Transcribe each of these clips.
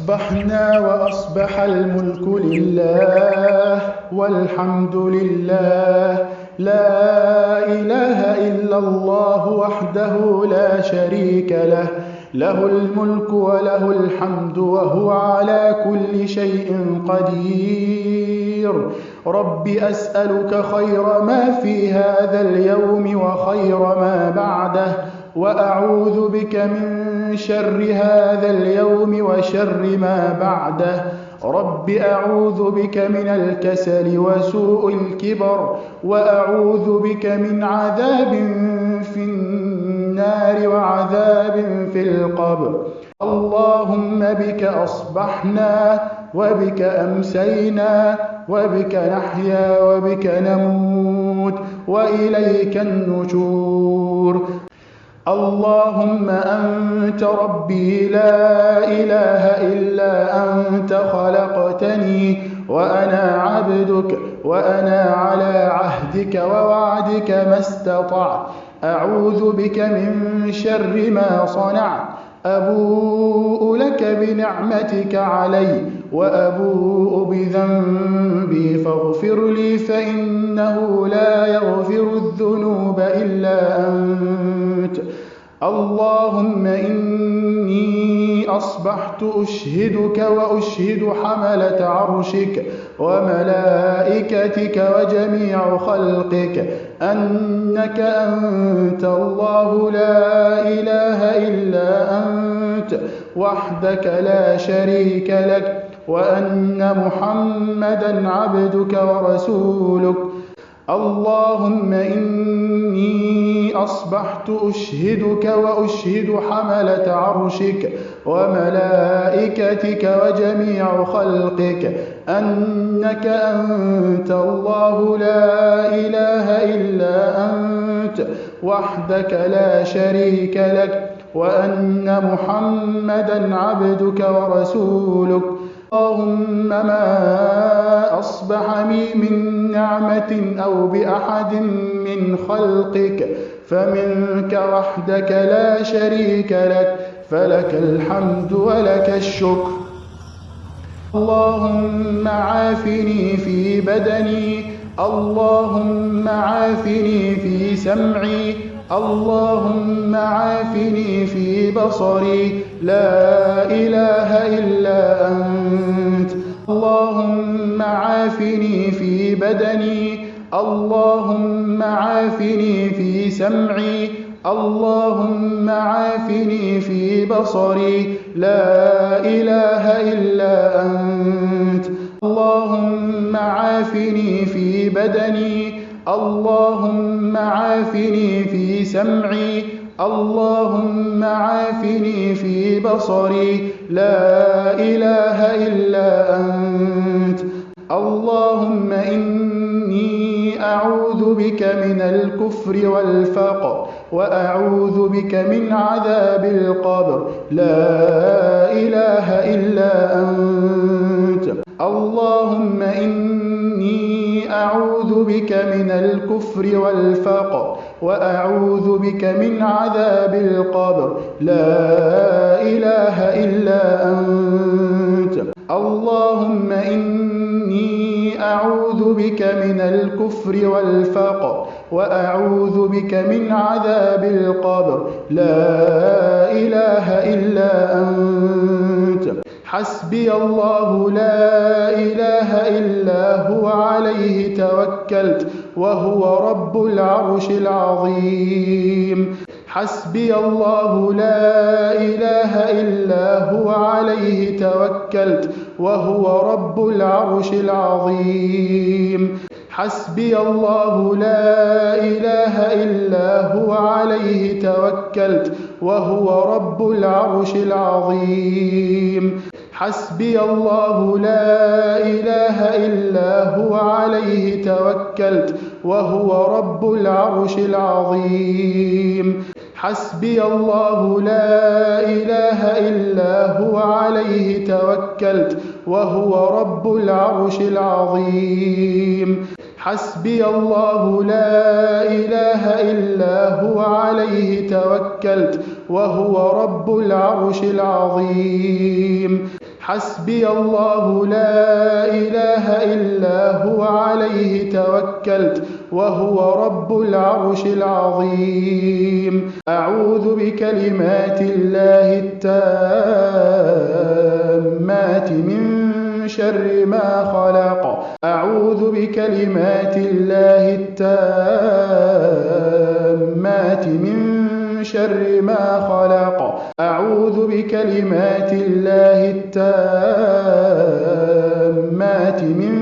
أصبحنا وأصبح الملك لله والحمد لله. لا إله إلا الله وحده لا شريك له. له الملك وله الحمد وهو على كل شيء قدير. رب أسألك خير ما في هذا اليوم وخير ما بعده. وأعوذ بك من شر هذا اليوم وشر ما بعده. رب أعوذ بك من الكسل وسوء الكبر وأعوذ بك من عذاب في النار وعذاب في القبر. اللهم بك أصبحنا وبك أمسينا وبك نحيا وبك نموت وإليك النشور. اللهم أنت ربي لا إله إلا أنت خلقتني وأنا عبدك وأنا على عهدك ووعدك ما استطعت. أعوذ بك من شر ما صنعت. أبوء لك بنعمتك علي وأبوء بذنبي فاغفر لي فإنه لا يغفر الذنوب إلا أنت. اللهم إني أصبحت أشهدك وأشهد حملة عرشك وملائكتك وجميع خلقك. أنك أنت الله لا إله إلا أنت وحدك لا شريك لك. وأن محمدا عبدك ورسولك. اللهم إني أصبحت أشهدك وأشهد حملة عرشك وملائكتك وجميع خلقك. أنك أنت الله لا إله إلا أنت وحدك لا شريك لك. وأن محمدا عبدك ورسولك. اللهم ما أصبح بي من نعمة أو بأحد من خلقك فمنك وحدك لا شريك لك فلك الحمد ولك الشكر. اللهم عافني في بدني اللهم عافني في سمعي اللهم عافني في بصري. لا إله إلا أنت. اللهم عافني في بدني. اللهم عافني في سمعي. اللهم عافني في بصري. لا إله إلا أنت. اللهم عافني في بدني. اللهم عافني في سمعي اللهم عافني في بصري. لا إله إلا أنت. اللهم إني أعوذ بك من الكفر والفقر وأعوذ بك من عذاب القبر. لا إله إلا أنت. اللهم إني أعوذ بك من الكفر والفقر وأعوذ بك من عذاب القبر. لا إله إلا أنت. اللهم إني أعوذ بك من الكفر والفقر وأعوذ بك من عذاب القبر. لا إله إلا أنت. حسبي الله لا إله إلا هو عليه توكلت وهو رب العرش العظيم. حسبي الله لا إله إلا هو عليه توكلت وهو رب العرش العظيم. حسبي الله لا إله إلا هو عليه توكلت وهو رب العرش العظيم. حسبي الله لا إله إلا هو عليه توكلت وهو رب العرش العظيم. حسبي الله لا إله إلا هو عليه توكلت وهو رب العرش العظيم. حسبي الله لا إله إلا هو عليه توكلت وهو رب العرش العظيم. حسبي الله لا إله إلا هو عليه توكلت وهو رب العرش العظيم. أعوذ بكلمات الله التامات من شر ما خلق. أعوذ بكلمات الله التامات من شر ما خلق. أعوذ بكلمات الله التامات من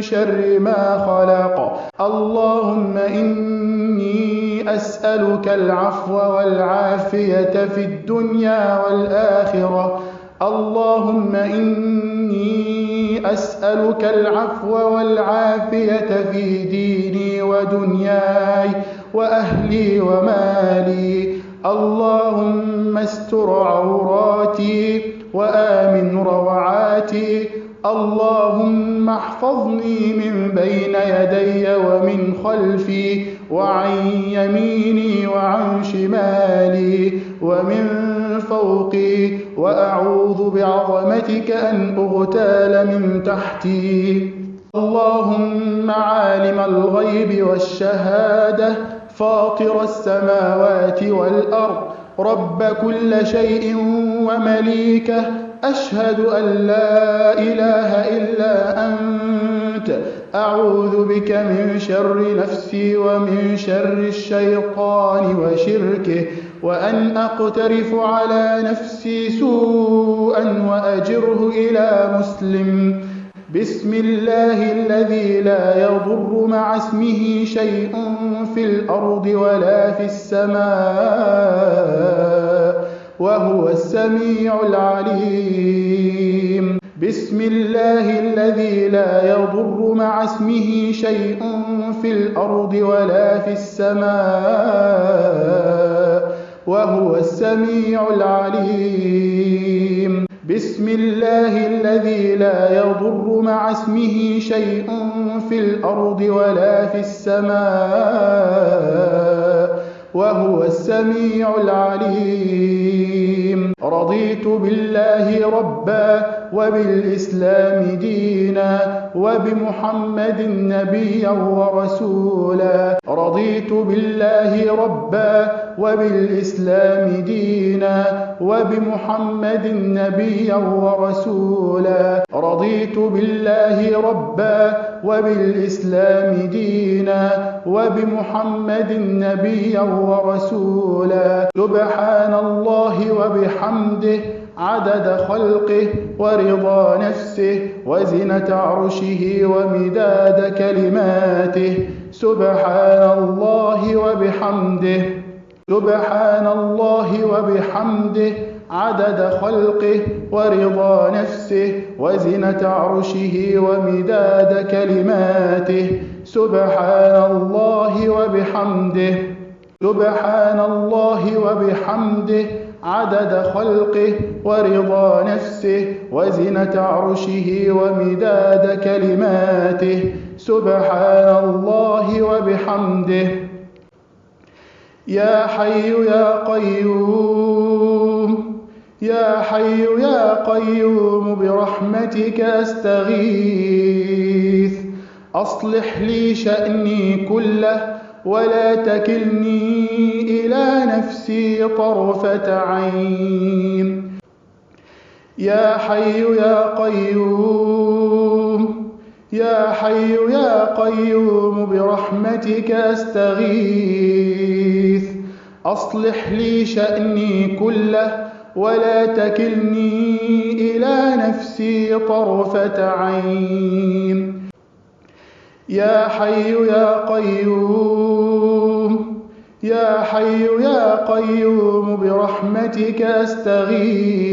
شر ما خلق. اللهم إني أسألك العفو والعافية في الدنيا والآخرة. اللهم إني أسألك العفو والعافية في ديني ودنياي وأهلي ومالي. اللهم استر عوراتي وآمن روعاتي. اللهم احفظني من بين يدي ومن خلفي وعن يميني وعن شمالي ومن فوقي. وأعوذ بعظمتك أن أغتال من تحتي. اللهم عالم الغيب والشهادة. فاطر السماوات والأرض رب كل شيء ومليكه أشهد أن لا إله إلا أنت. أعوذ بك من شر نفسي ومن شر الشيطان وشركه وأن أقترف على نفسي سوءا وأجره إلى مسلم. بسم الله الذي لا يضر مع اسمه شيء في الأرض ولا في السماء وهو السميع العليم. بسم الله الذي لا يضر مع اسمه شيء في الأرض ولا في السماء وهو السميع العليم. بسم الله الذي لا يضر مع اسمه شيء في الأرض ولا في السماء وهو السميع العليم. رضيت بالله ربا وبالإسلام دينا وبمحمد نبيا ورسولا. رضيت بالله ربا وبالإسلام دينا وبمحمد نبيا ورسولا. رضيت بالله ربا وبالإسلام دينا وبمحمد نبيا ورسولا. سبحان الله وبحمده عدد خلقه ورضا نفسه وزنة عرشه ومداد كلماته. سبحان الله وبحمده. سبحان الله وبحمده عدد خلقه ورضا نفسه وزنة عرشه ومداد كلماته. سبحان الله وبحمده. سبحان الله وبحمده عدد خلقه ورضا نفسه وزنة عرشه ومداد كلماته. سبحان الله وبحمده. يا حي يا قيوم يا حي يا قيوم برحمتك أستغيث. أصلح لي شأني كله ولا تكلني إلى نفسي طرفة عين. يا حي يا قيوم يا حي يا قيوم برحمتك أستغيث. أصلح لي شأني كله ولا تكلني إلى نفسي طرفة عين. يا حي يا قيوم يا حي يا قيوم برحمتك أستغيث.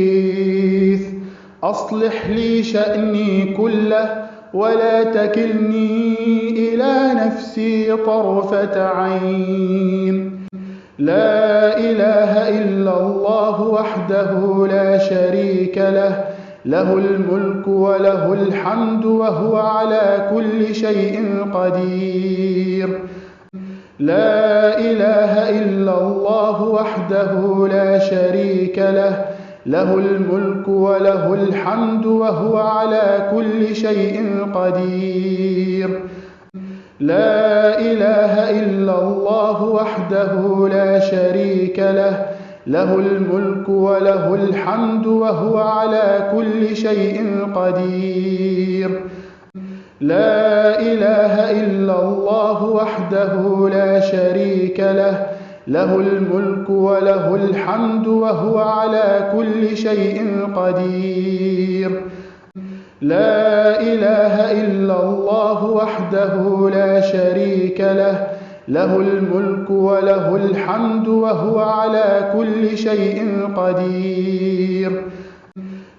أصلح لي شأني كله ولا تكلني إلى نفسي طرفة عين. لا إله إلا الله وحده لا شريك له له الملك وله الحمد وهو على كل شيء قدير. لا إله إلا الله وحده لا شريك له له الملك وله الحمد وهو على كل شيء قدير. لا إله إلا الله وحده لا شريك له له الملك وله الحمد وهو على كل شيء قدير. لا إله إلا الله وحده لا شريك له له الملك وله الحمد وهو على كل شيء قدير. لا إله إلا الله وحده لا شريك له له الملك وله الحمد وهو على كل شيء قدير.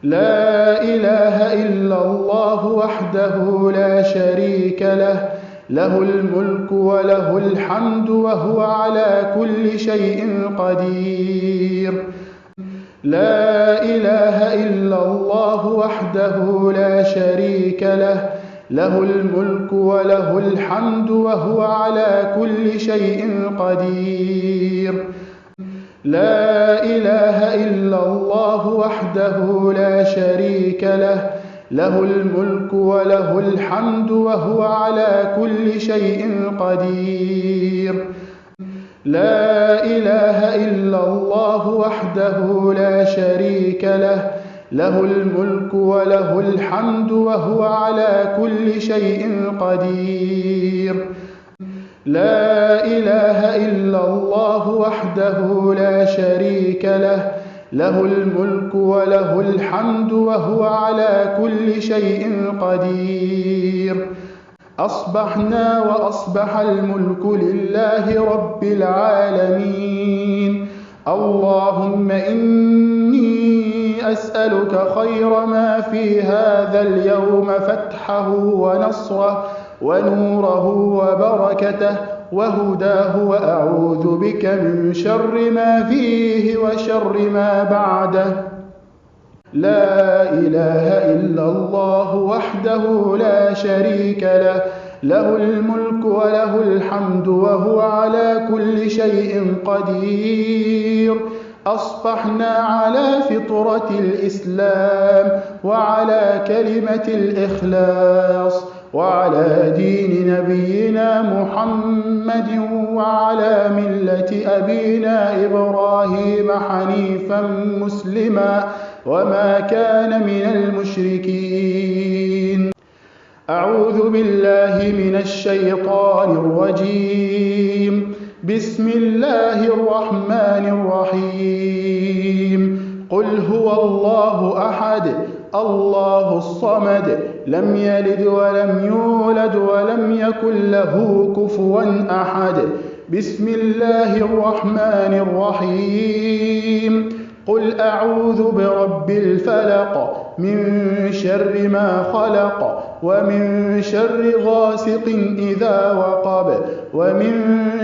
لا إله إلا الله وحده لا شريك له له الملك وله الحمد وهو على كل شيء قدير. لا إله إلا الله وحده لا شريك له له الملك وله الحمد وهو على كل شيء قدير. لا إله إلا الله وحده لا شريك له له الملك وله الحمد وهو على كل شيء قدير. لا إله إلا الله وحده لا شريك له له الملك وله الحمد وهو على كل شيء قدير. لا إله إلا الله وحده لا شريك له له الملك وله الحمد وهو على كل شيء قدير. أصبحنا وأصبح الملك لله رب العالمين. اللهم إني أسألك خير ما في هذا اليوم فتحه ونصره ونوره وبركته وهداه وأعوذ بك من شر ما فيه وشر ما بعده. لا إله إلا الله وحده لا شريك له له الملك وله الحمد وهو على كل شيء قدير. أصبحنا على فطرة الإسلام وعلى كلمة الإخلاص وعلى دين نبينا محمد وعلى ملة أبينا إبراهيم حنيفا مسلما. وما كان من المشركين. أعوذ بالله من الشيطان الرجيم. بسم الله الرحمن الرحيم. قل هو الله أحد الله الصمد لم يلد ولم يولد ولم يكن له كفوا أحد. بسم الله الرحمن الرحيم. قل أعوذ برب الفلق من شر ما خلق ومن شر غاسق إذا وقب ومن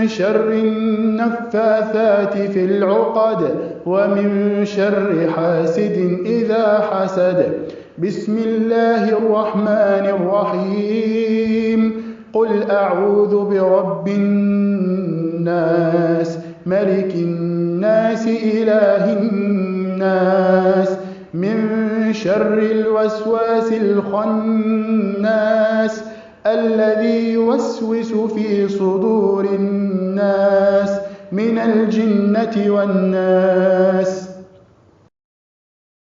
شر النفاثات في العقد ومن شر حاسد إذا حسد بسم الله الرحمن الرحيم قل أعوذ برب الناس ملك الناس إله الناس من شر الوسواس الخناس الذي يوسوس في صدور الناس من الجنة والناس